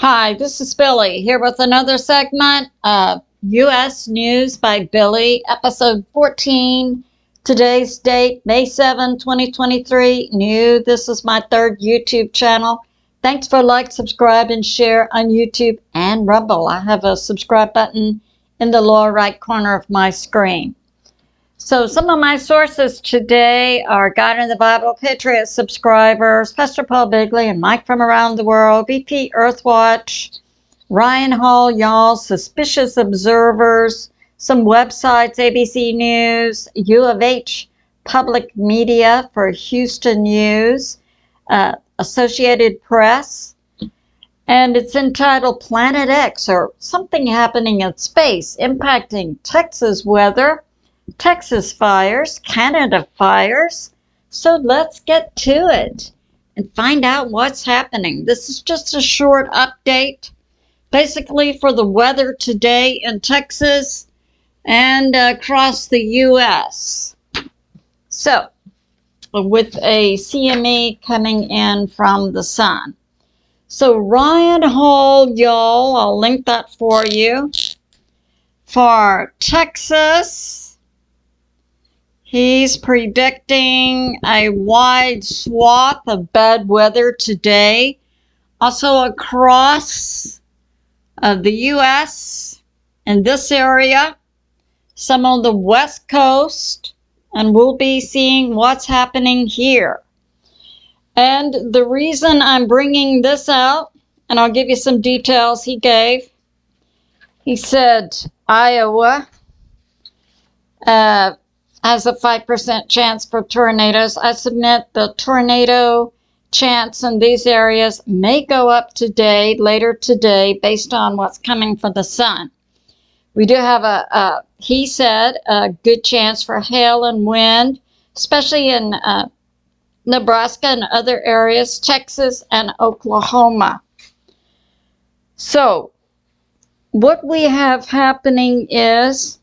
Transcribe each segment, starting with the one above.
Hi, this is Billy here with another segment of U.S. News by Billy, episode 14. Today's date, May 7, 2023. New. This is my third YouTube channel. Thanks for like, subscribe, and share on YouTube and Rumble. I have a subscribe button in the lower right corner of my screen. So some of my sources today are God in the Bible, Patriot subscribers, Pastor Paul Begley and Mike from around the world, BP Earthwatch, Ryan Hall, y'all, Suspicious Observers, some websites, ABC News, U of H Public Media for Houston News, uh, Associated Press, and it's entitled Planet X or Something Happening in Space Impacting Texas Weather Texas fires, Canada fires. So let's get to it and find out what's happening. This is just a short update, basically for the weather today in Texas and across the U.S. So, with a CME coming in from the sun. So Ryan Hall, y'all, I'll link that for you. For Texas, He's predicting a wide swath of bad weather today. Also across uh, the U.S. in this area, some on the West Coast, and we'll be seeing what's happening here. And the reason I'm bringing this out, and I'll give you some details he gave. He said Iowa, uh, has a 5% chance for tornadoes. I submit the tornado chance in these areas may go up today, later today, based on what's coming from the sun. We do have a, a he said, a good chance for hail and wind, especially in uh, Nebraska and other areas, Texas and Oklahoma. So, what we have happening is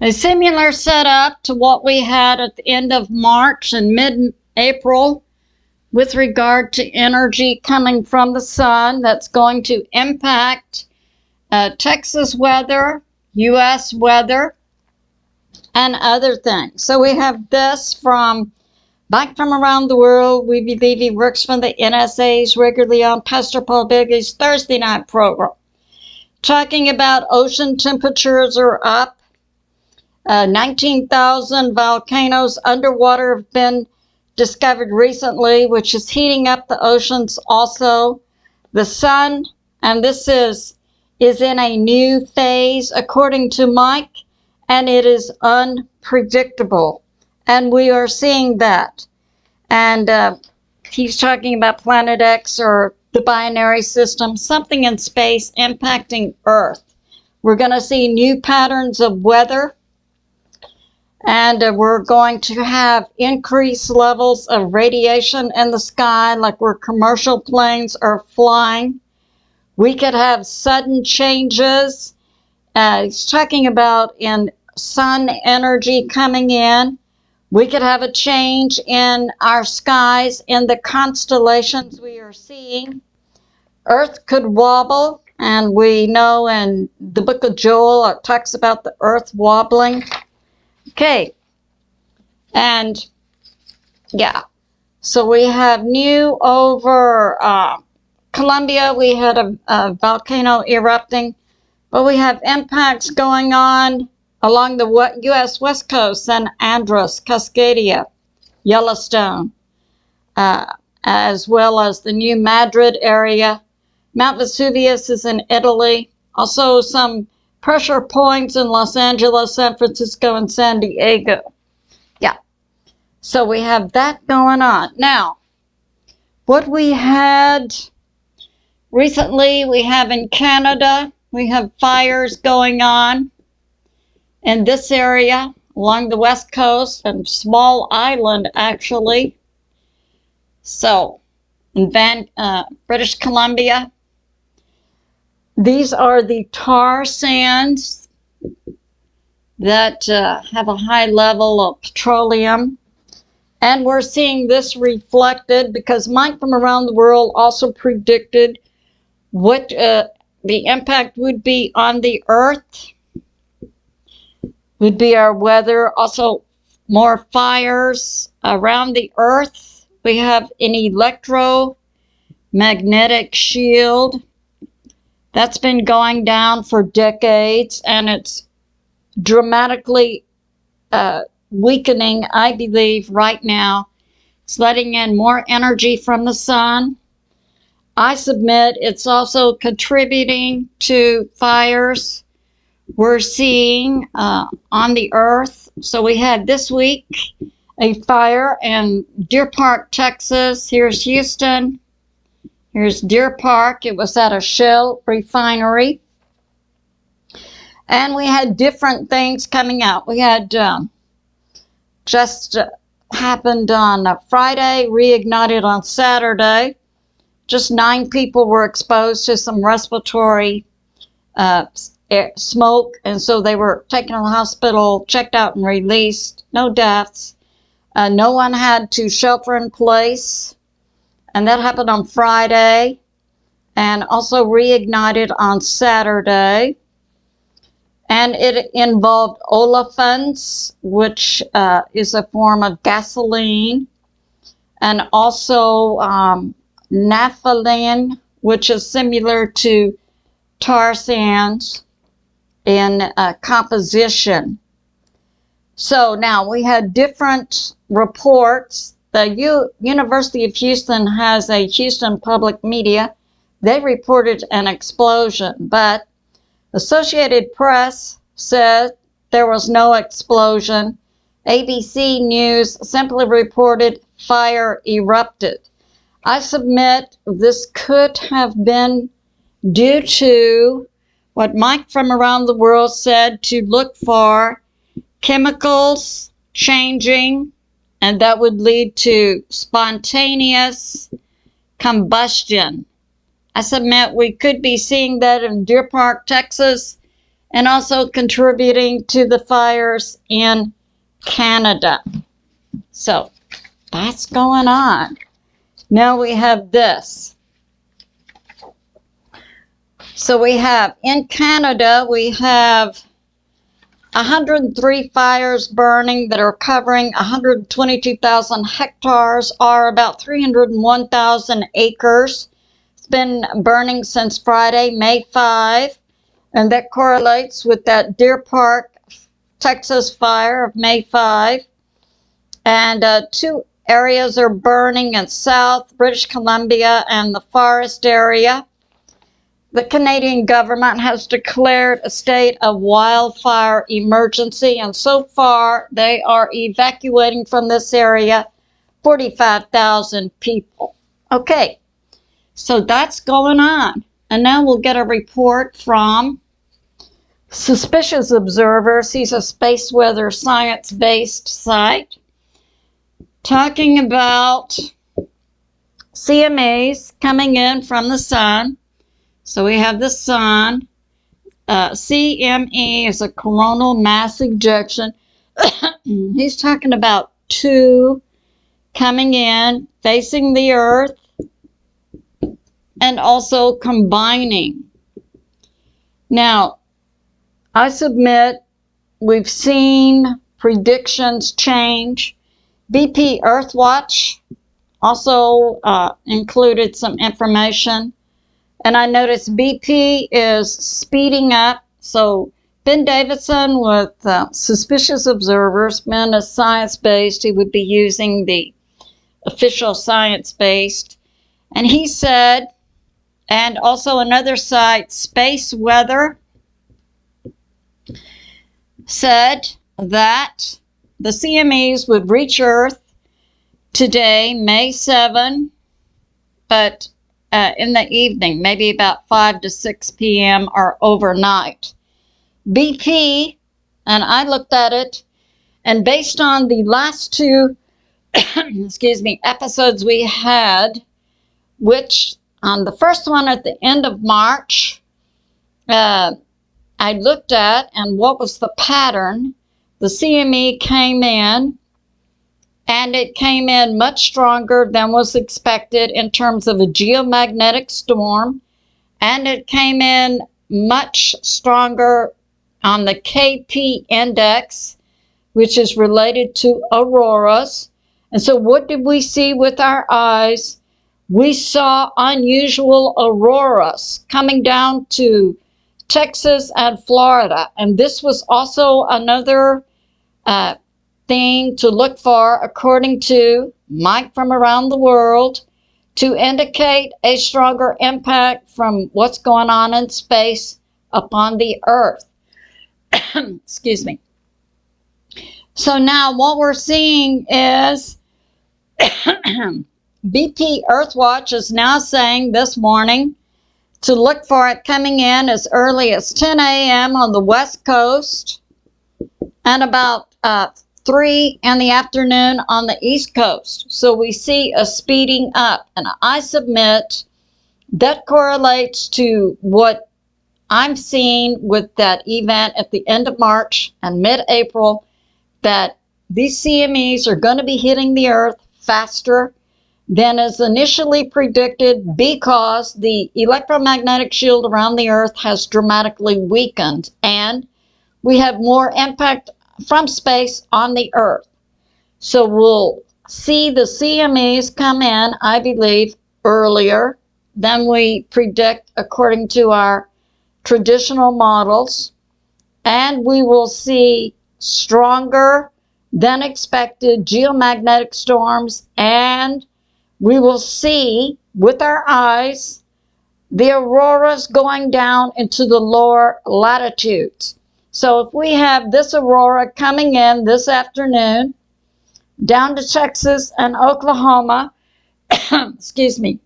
a similar setup to what we had at the end of March and mid-April with regard to energy coming from the sun that's going to impact uh, Texas weather, U.S. weather, and other things. So we have this from back from around the world. We believe he works for the NSA's regularly on Pastor Paul Begley's Thursday night program, talking about ocean temperatures are up uh, 19,000 volcanoes underwater have been discovered recently, which is heating up the oceans also. The sun, and this is, is in a new phase, according to Mike, and it is unpredictable. And we are seeing that. And uh, he's talking about Planet X or the binary system, something in space impacting Earth. We're going to see new patterns of weather and uh, we're going to have increased levels of radiation in the sky like where commercial planes are flying. We could have sudden changes. Uh, he's talking about in sun energy coming in. We could have a change in our skies in the constellations we are seeing. Earth could wobble, and we know in the book of Joel it talks about the earth wobbling. Okay. And yeah. So we have new over uh, Colombia. We had a, a volcano erupting, but we have impacts going on along the U.S. West Coast, San Andreas, Cascadia, Yellowstone, uh, as well as the new Madrid area. Mount Vesuvius is in Italy. Also some pressure points in Los Angeles, San Francisco, and San Diego. Yeah. So we have that going on. Now, what we had recently, we have in Canada, we have fires going on in this area along the west coast and small island actually. So, in Van, uh, British Columbia, these are the tar sands that uh, have a high level of petroleum. And we're seeing this reflected because Mike from around the world also predicted what uh, the impact would be on the earth would be our weather. Also, more fires around the earth. We have an electromagnetic shield that's been going down for decades and it's dramatically uh, weakening, I believe, right now. It's letting in more energy from the sun. I submit it's also contributing to fires we're seeing uh, on the earth. So we had this week a fire in Deer Park, Texas. Here's Houston. Here's Deer Park. It was at a Shell refinery. And we had different things coming out. We had um, just uh, happened on Friday, reignited on Saturday. Just nine people were exposed to some respiratory uh, smoke, and so they were taken to the hospital, checked out, and released. No deaths. Uh, no one had to shelter in place, and that happened on Friday, and also reignited on Saturday. And it involved olefins, which uh, is a form of gasoline, and also um, naphthalene, which is similar to tar sands in uh, composition. So now we had different reports. The U University of Houston has a Houston Public Media. They reported an explosion, but Associated Press said there was no explosion. ABC News simply reported fire erupted. I submit this could have been due to what Mike from around the world said to look for chemicals changing, and that would lead to spontaneous combustion. I submit we could be seeing that in Deer Park, Texas, and also contributing to the fires in Canada. So that's going on. Now we have this. So we have in Canada, we have 103 fires burning that are covering 122,000 hectares or about 301,000 acres. It's been burning since Friday, May 5, and that correlates with that Deer Park, Texas fire of May 5. And uh, two areas are burning in South British Columbia and the forest area the Canadian government has declared a state of wildfire emergency, and so far they are evacuating from this area 45,000 people. Okay, so that's going on. And now we'll get a report from Suspicious Observers. He's a space weather science based site talking about CMEs coming in from the sun so we have the sun. Uh, CME is a coronal mass ejection. He's talking about two coming in, facing the earth, and also combining. Now, I submit we've seen predictions change. BP Earthwatch also uh, included some information and I noticed BP is speeding up. So Ben Davidson with uh, Suspicious Observers, Ben is science-based. He would be using the official science-based. And he said, and also another site, Space Weather, said that the CMEs would reach Earth today, May 7, but uh, in the evening, maybe about 5 to 6 p.m. or overnight. BP, and I looked at it, and based on the last two, excuse me, episodes we had, which on the first one at the end of March, uh, I looked at and what was the pattern. The CME came in and it came in much stronger than was expected in terms of a geomagnetic storm and it came in much stronger on the KP index, which is related to auroras. And so, what did we see with our eyes? We saw unusual auroras coming down to Texas and Florida. And this was also another uh, thing to look for, according to Mike from around the world, to indicate a stronger impact from what's going on in space upon the Earth. Excuse me. So now what we're seeing is BP Earthwatch is now saying this morning to look for it coming in as early as 10 a.m. on the West Coast and about uh, 3 in the afternoon on the East Coast. So we see a speeding up. And I submit that correlates to what I'm seeing with that event at the end of March and mid April that these CMEs are going to be hitting the earth faster than is initially predicted because the electromagnetic shield around the earth has dramatically weakened and we have more impact from space on the earth. So we'll see the CMEs come in, I believe, earlier than we predict according to our traditional models. And we will see stronger than expected geomagnetic storms and we will see with our eyes the auroras going down into the lower latitudes. So if we have this aurora coming in this afternoon down to Texas and Oklahoma, excuse me,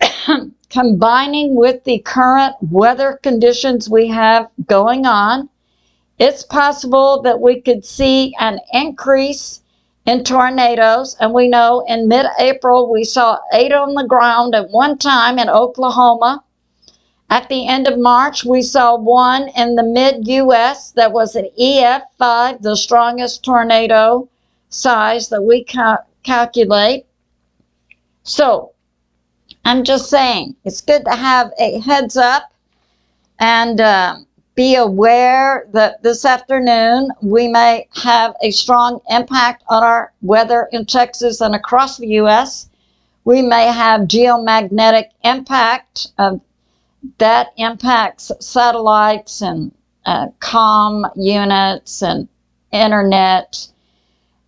combining with the current weather conditions we have going on, it's possible that we could see an increase in tornadoes. And we know in mid April we saw eight on the ground at one time in Oklahoma. At the end of March, we saw one in the mid US that was an EF5, the strongest tornado size that we ca- calculate. So, I'm just saying, it's good to have a heads up and uh, be aware that this afternoon we may have a strong impact on our weather in Texas and across the U.S. We may have geomagnetic impact of that impacts satellites and uh, com units and internet.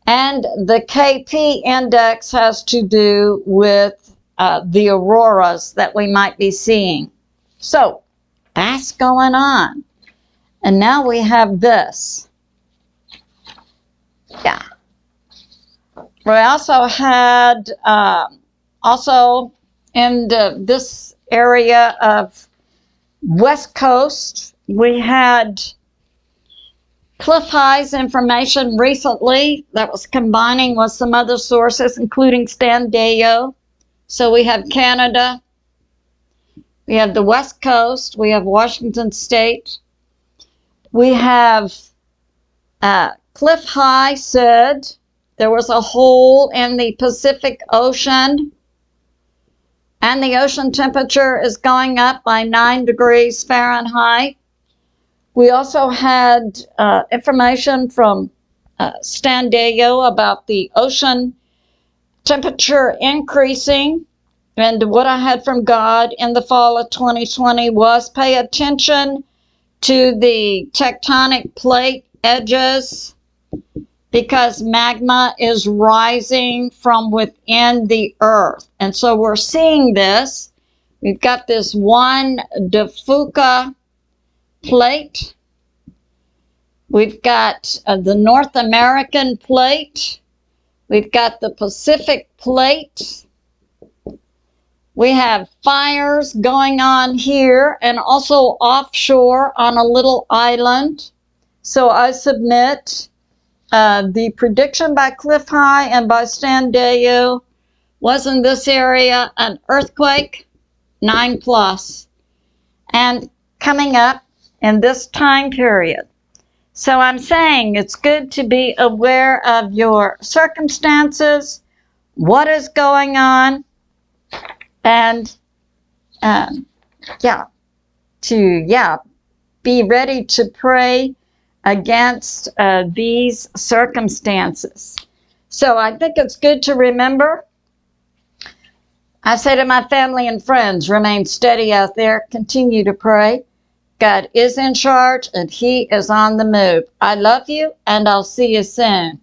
And the KP index has to do with uh, the auroras that we might be seeing. So that's going on. And now we have this. Yeah. We also had, um, also in the, this area of West Coast, we had Cliff High's information recently that was combining with some other sources, including Stan Deyo. So we have Canada, we have the West Coast, we have Washington State, we have uh, Cliff High said there was a hole in the Pacific Ocean and the ocean temperature is going up by 9 degrees Fahrenheit. We also had uh, information from uh, Deyo about the ocean temperature increasing. And what I had from God in the fall of 2020 was pay attention to the tectonic plate edges because magma is rising from within the earth. And so we're seeing this. We've got this one De Fuca plate. We've got uh, the North American plate. We've got the Pacific plate. We have fires going on here and also offshore on a little island. So I submit uh, the prediction by Cliff High and by Stan Deyo was in this area an earthquake, 9 plus, and coming up in this time period. So I'm saying it's good to be aware of your circumstances, what is going on, and um, yeah, to, yeah, be ready to pray against uh, these circumstances. So I think it's good to remember. I say to my family and friends, remain steady out there, continue to pray. God is in charge and He is on the move. I love you and I'll see you soon.